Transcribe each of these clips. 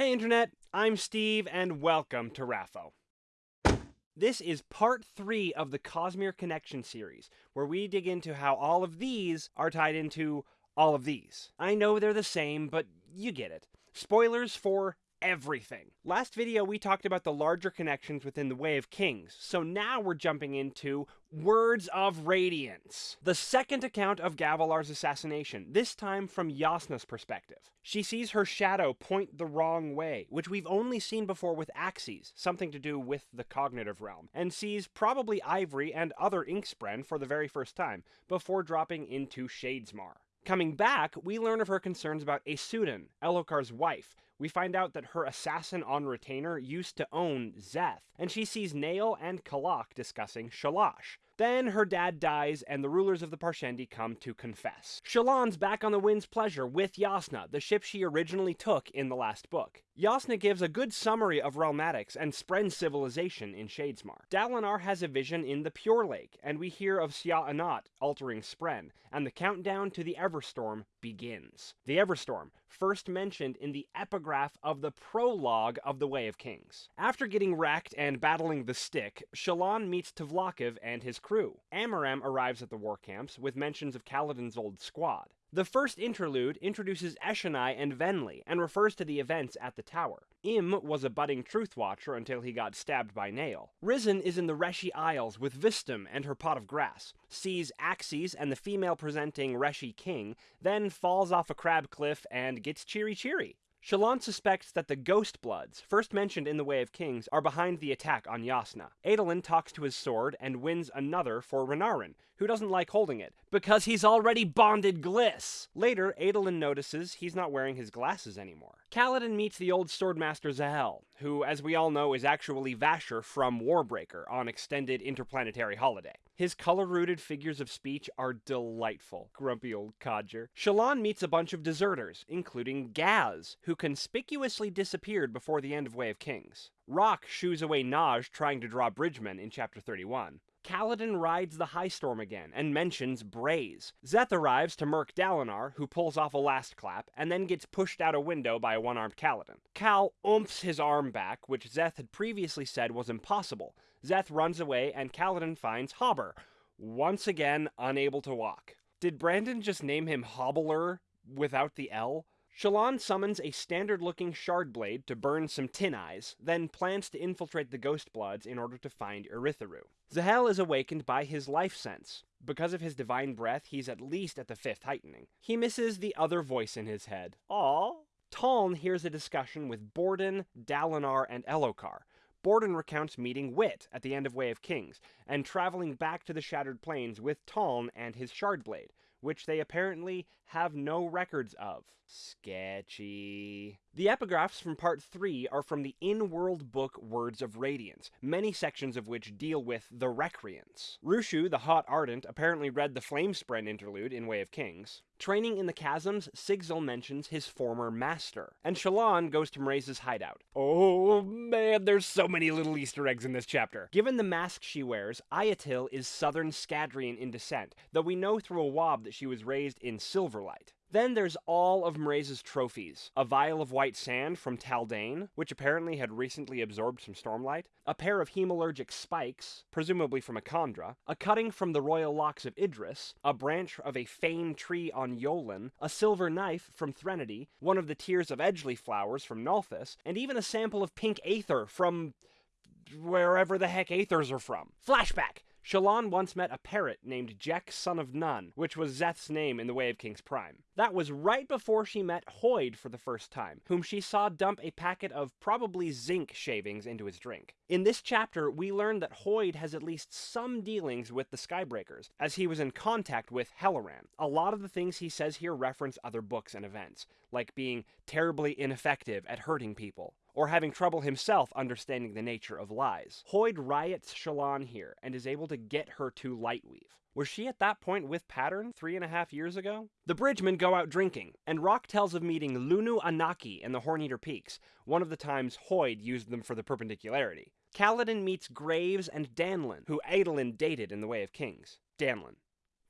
Hey Internet, I'm Steve and welcome to RAFO. This is part three of the Cosmere Connection series, where we dig into how all of these are tied into all of these. I know they're the same, but you get it. Spoilers for everything. Last video we talked about the larger connections within the Way of Kings, so now we're jumping into Words of Radiance, the second account of Gavilar's assassination, this time from Jasnah's perspective. She sees her shadow point the wrong way, which we've only seen before with Axies, something to do with the cognitive realm, and sees probably Ivory and other Inkspren for the very first time, before dropping into Shadesmar. Coming back, we learn of her concerns about Aesudan, Elhokar's wife, we find out that her assassin on retainer used to own Szeth, and she sees Nale and Kalak discussing Shalash. Then her dad dies, and the rulers of the Parshendi come to confess. Shallan's back on the Wind's Pleasure with Jasnah, the ship she originally took in the last book. Jasnah gives a good summary of Realmatics and Spren's civilization in Shadesmar. Dalinar has a vision in the Pure Lake, and we hear of Sja-anat altering Spren, and the countdown to the Everstorm begins. The Everstorm, first mentioned in the epigraph of the prologue of The Way of Kings. After getting wrecked and battling the stick, Shallan meets Tvlakv and his crew. Amaram arrives at the war camps with mentions of Kaladin's old squad. The first interlude introduces Eshonai and Venli and refers to the events at the tower. Ym was a budding truth watcher until he got stabbed by Nale. Rysn is in the Reshi Isles with Vstim and her pot of grass, sees Axies and the female presenting Reshi King, then falls off a crab cliff and gets Chiri-Chiri. Shallan suspects that the Ghost Bloods, first mentioned in The Way of Kings, are behind the attack on Jasnah. Adolin talks to his sword and wins another for Renarin, who doesn't like holding it, because he's already bonded Glys! Later, Adolin notices he's not wearing his glasses anymore. Kaladin meets the old swordmaster Zahel, who, as we all know, is actually Vasher from Warbreaker on extended interplanetary holiday. His color-rooted figures of speech are delightful. Grumpy old codger. Shallan meets a bunch of deserters, including Gaz, who conspicuously disappeared before the end of Way of Kings. Rock shoos away Nazh trying to draw Bridgman in Chapter 31. Kaladin rides the high storm again and mentions Braze. Szeth arrives to murk Dalinar, who pulls off a last clap, and then gets pushed out a window by a one-armed Kaladin. Kal oomphs his arm back, which Szeth had previously said was impossible. Szeth runs away, and Kaladin finds Hobber, once again unable to walk. Did Brandon just name him Hobbler without the L? Shallan summons a standard-looking shard blade to burn some tin eyes, then plans to infiltrate the Ghost Bloods in order to find Urithiru. Zahel is awakened by his life sense. Because of his divine breath, he's at least at the fifth heightening. He misses the other voice in his head. Aww. Taln hears a discussion with Borden, Dalinar, and Elhokar. Borden recounts meeting Wit at the end of Way of Kings, and traveling back to the Shattered Plains with Taln and his Shard Blade which they apparently have no records of. Sketchy. The epigraphs from part 3 are from the in-world book Words of Radiance, many sections of which deal with the Recreants. Rushu, the Hot Ardent, apparently read the Flamespren interlude in Way of Kings. Training in the Chasms, Sigzil mentions his former master. And Shallan goes to Mraize's hideout. Oh man, there's so many little Easter eggs in this chapter. Given the mask she wears, Iyatil is Southern Scadrian in descent, though we know through a wob that she was raised in Silverlight. Then there's all of Mraize's trophies. A vial of white sand from Taldain, which apparently had recently absorbed some stormlight, a pair of hemalurgic spikes, presumably from a Kandra, a cutting from the royal locks of Idris, a branch of a fane tree on Yolen, a silver knife from Threnody, one of the tears of Edgli flowers from Nalthis, and even a sample of pink aether from wherever the heck aethers are from. Flashback! Shallan once met a parrot named Jack son of Nun, which was Szeth's name in The Way of Kings Prime. That was right before she met Hoid for the first time, whom she saw dump a packet of probably zinc shavings into his drink. In this chapter, we learn that Hoid has at least some dealings with the Skybreakers, as he was in contact with Helaran. A lot of the things he says here reference other books and events, like being terribly ineffective at hurting people, or having trouble himself understanding the nature of lies. Hoid riots Shallan here and is able to get her to Lightweave. Was she at that point with Pattern three and a half years ago? The Bridgemen go out drinking, and Rock tells of meeting Lunu Anaki in the Horneater Peaks, one of the times Hoid used them for the perpendicularity. Kaladin meets Graves and Danlan, who Adolin dated in The Way of Kings. Danlan.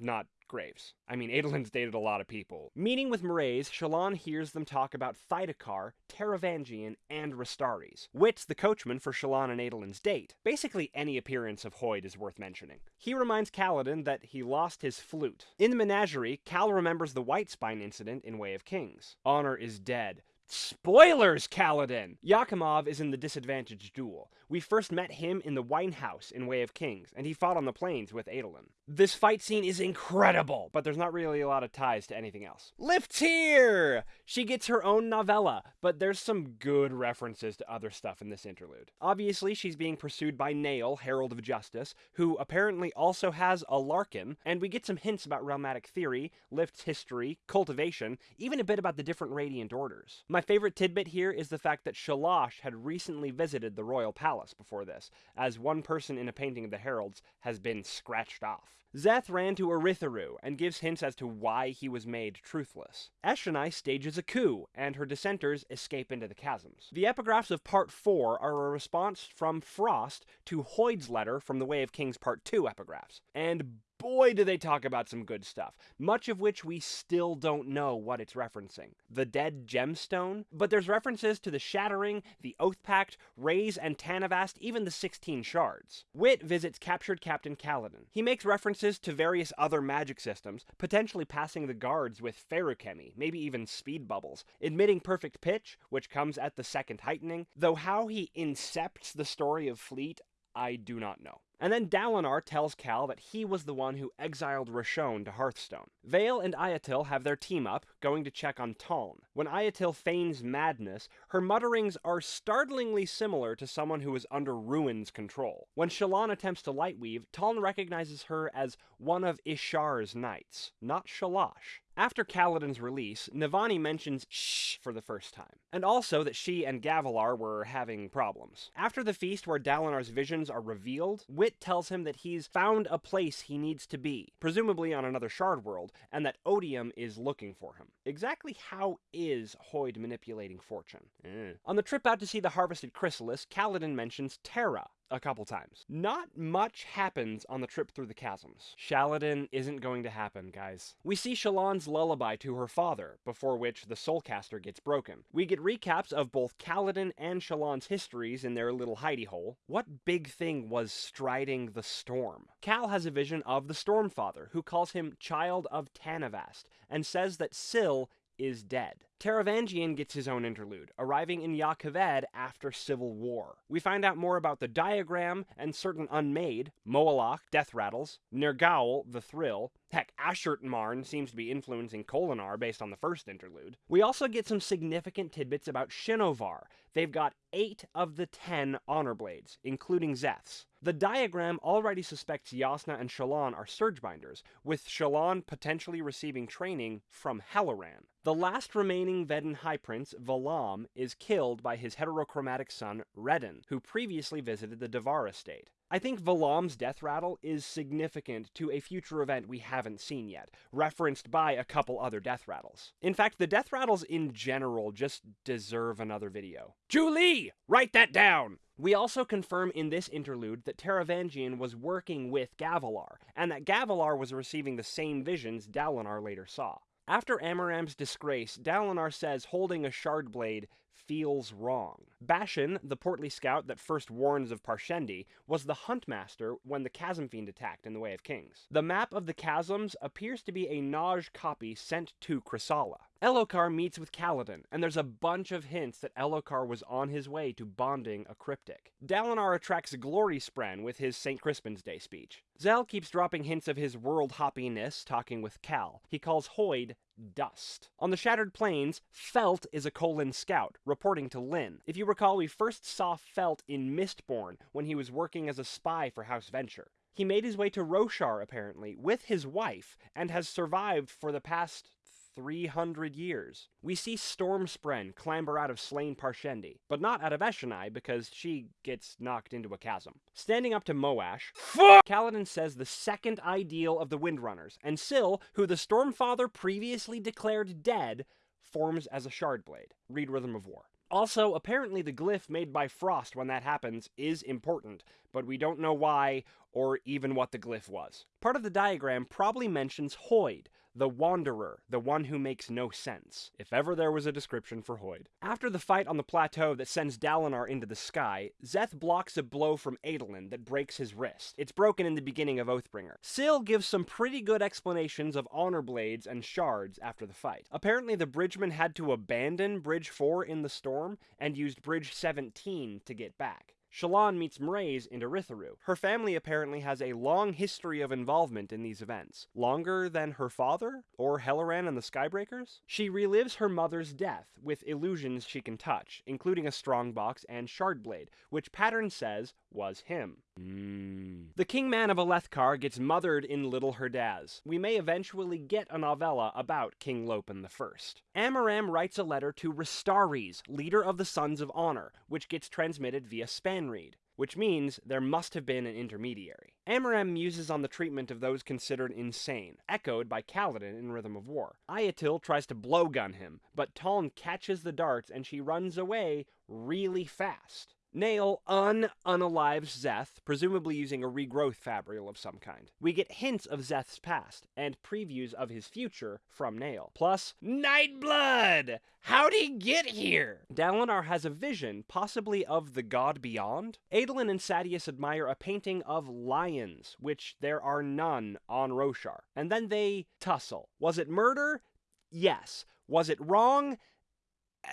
Not graves. I mean, Adolin's dated a lot of people. Meeting with Mraize, Shallan hears them talk about Thaidakar, Taravangian, and Restares. Wit's the coachman for Shallan and Adolin's date. Basically, any appearance of Hoid is worth mentioning. He reminds Kaladin that he lost his flute. In the menagerie, Kal remembers the White Spine incident in Way of Kings. Honor is dead. Spoilers, Kaladin! Jakamav is in the disadvantaged duel. We first met him in the Wine House in Way of Kings, and he fought on the plains with Adolin. This fight scene is incredible, but there's not really a lot of ties to anything else. Lift's here! She gets her own novella, but there's some good references to other stuff in this interlude. Obviously, she's being pursued by Nale, Herald of Justice, who apparently also has a Larkin, and we get some hints about realmatic theory, Lift's history, cultivation, even a bit about the different Radiant Orders. My favorite tidbit here is the fact that Shalash had recently visited the royal palace before this, as one person in a painting of the heralds has been scratched off. Szeth ran to Urithiru and gives hints as to why he was made truthless. Eshonai stages a coup, and her dissenters escape into the chasms. The epigraphs of Part 4 are a response from Frost to Hoid's letter from the Way of Kings Part 2 epigraphs. And boy, do they talk about some good stuff, much of which we still don't know what it's referencing. The Dead Gemstone, but there's references to the Shattering, the Oath Pact, Rays and Tanavast, even the 16 Shards. Wit visits captured Captain Kaladin. He makes references to various other magic systems, potentially passing the guards with feruchemy, maybe even speed bubbles, admitting perfect pitch, which comes at the second heightening, though how he incepts the story of Fleet, I do not know. And then Dalinar tells Kal that he was the one who exiled Roshone to Hearthstone. Veil and Iyatil have their team up, going to check on Taln. When Iyatil feigns madness, her mutterings are startlingly similar to someone who is under Ruin's control. When Shallan attempts to lightweave, Taln recognizes her as one of Ishar's knights, not Shalash. After Kaladin's release, Navani mentions shh for the first time, and also that she and Gavilar were having problems. After the feast where Dalinar's visions are revealed, Wit tells him that he's found a place he needs to be, presumably on another shard world, and that Odium is looking for him. Exactly how is Hoid manipulating fortune? Eh. On the trip out to see the harvested chrysalis, Kaladin mentions Tarah, a couple times. Not much happens on the trip through the chasms. Shaladin isn't going to happen, guys. We see Shallan's lullaby to her father, before which the Soulcaster gets broken. We get recaps of both Kaladin and Shallan's histories in their little hidey hole. What big thing was striding the storm? Kal has a vision of the Stormfather, who calls him Child of Tanavast, and says that Syl is dead. Taravangian gets his own interlude, arriving in Jah Keved after Civil War. We find out more about the diagram and certain unmade, Moelach, Death Rattles, Nergaoul, The Thrill, heck, Ashertmarn seems to be influencing Kholinar based on the first interlude. We also get some significant tidbits about Shinovar. They've got 8 of the 10 Honor Blades, including Szeth's. The diagram already suspects Jasnah and Shallan are Surgebinders, with Shallan potentially receiving training from Helaran. The last remaining Veden High Prince, Valam, is killed by his heterochromatic son, Redin, who previously visited the Davar estate. I think Valam's death rattle is significant to a future event we haven't seen yet, referenced by a couple other death rattles. In fact, the death rattles in general just deserve another video. Julie! Write that down! We also confirm in this interlude that Taravangian was working with Gavilar, and that Gavilar was receiving the same visions Dalinar later saw. After Amaram's disgrace, Dalinar says holding a shard blade feels wrong. Bashin, the portly scout that first warns of Parshendi, was the huntmaster when the Chasm Fiend attacked in the Way of Kings. The map of the chasms appears to be a Nazh copy sent to Chryssala. Elhokar meets with Kaladin, and there's a bunch of hints that Elhokar was on his way to bonding a cryptic. Dalinar attracts Glory Spren with his St. Crispin's Day speech. Zahel keeps dropping hints of his world hoppiness talking with Kal. He calls Hoid dust. On the Shattered Plains, Felt is a Kholin scout, reporting to Lyn. If you recall, we first saw Felt in Mistborn when he was working as a spy for House Venture. He made his way to Roshar, apparently, with his wife, and has survived for the past 300 years. We see Stormspren clamber out of slain Parshendi, but not out of Eshonai because she gets knocked into a chasm. Standing up to Moash, Fuck! Kaladin says the second ideal of the Windrunners, and Syl, who the Stormfather previously declared dead, forms as a Shardblade. Read Rhythm of War. Also, apparently the glyph made by Frost when that happens is important, but we don't know why or even what the glyph was. Part of the diagram probably mentions Hoid, the Wanderer, the one who makes no sense, if ever there was a description for Hoid. After the fight on the plateau that sends Dalinar into the sky, Szeth blocks a blow from Adolin that breaks his wrist. It's broken in the beginning of Oathbringer. Syl gives some pretty good explanations of honor blades and shards after the fight. Apparently the bridgeman had to abandon Bridge 4 in the storm and used Bridge 17 to get back. Shallan meets Mraize in Urithiru. Her family apparently has a long history of involvement in these events. Longer than her father? Or Helaran and the Skybreakers? She relives her mother's death with illusions she can touch, including a strongbox and shardblade, which Pattern says was him. Mm. The Kingman of Alethkar gets mothered in Little Herdaz. We may eventually get a novella about King Lopen I. Amaram writes a letter to Restares, leader of the Sons of Honor, which gets transmitted via Spanreed which means there must have been an intermediary. Amaram muses on the treatment of those considered insane, echoed by Kaladin in Rhythm of War. Iyatil tries to blowgun him, but Taln catches the darts and she runs away really fast. Nale un unalives Szeth, presumably using a regrowth fabrial of some kind. We get hints of Szeth's past, and previews of his future from Nale. Plus, Nightblood! How'd he get here? Dalinar has a vision, possibly of the god beyond. Adolin and Sadeas admire a painting of lions, which there are none on Roshar. And then they tussle. Was it murder? Yes. Was it wrong?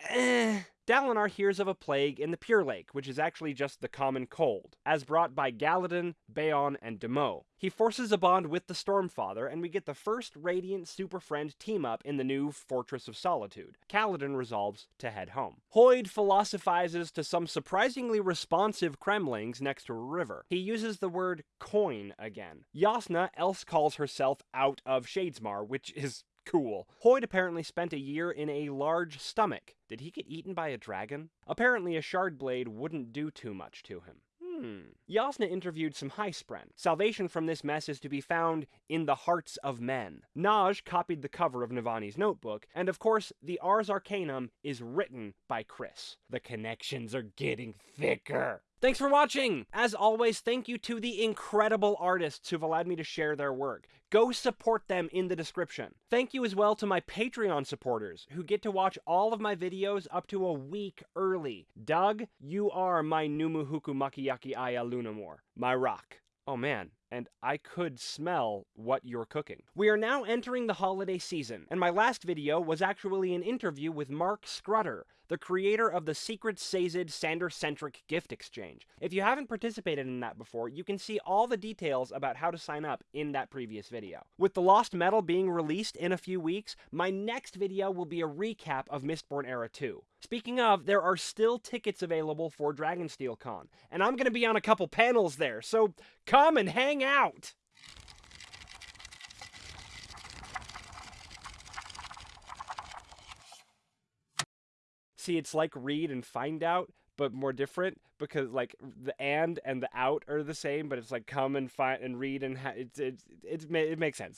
Eh. Dalinar hears of a plague in the Pure Lake, which is actually just the common cold, as brought by Galadin, Bayon, and Demoux. He forces a bond with the Stormfather, and we get the first Radiant Super Friend team up in the new Fortress of Solitude. Kaladin resolves to head home. Hoid philosophizes to some surprisingly responsive cremlings next to a river. He uses the word coin again. Jasnah else calls herself out of Shadesmar, which is Cool. Hoid apparently spent a year in a large stomach. Did he get eaten by a dragon? Apparently a shard blade wouldn't do too much to him. Hmm. Jasnah interviewed some Highspren. Salvation from this mess is to be found in the hearts of men. Nazh copied the cover of Navani's notebook, and of course, the Ars Arcanum is written by Khriss. The connections are getting thicker. Thanks for watching! As always, thank you to the incredible artists who've allowed me to share their work. Go support them in the description. Thank you as well to my Patreon supporters, who get to watch all of my videos up to a week early. Doug, you are my Numuhuku Makiyaki Aya Lunamore, my rock. Oh man, and I could smell what you're cooking. We are now entering the holiday season, and my last video was actually an interview with Mark Scrutter, the creator of the Secret Sazed Sander-centric gift exchange. If you haven't participated in that before, you can see all the details about how to sign up in that previous video. With The Lost Metal being released in a few weeks, my next video will be a recap of Mistborn Era 2. Speaking of, there are still tickets available for Dragonsteel Con, and I'm going to be on a couple panels there, so come and hang out! See, it's like read and find out, but more different because like the and and the out are the same, but it's like come and find and read and ha- it, it, it, it makes sense.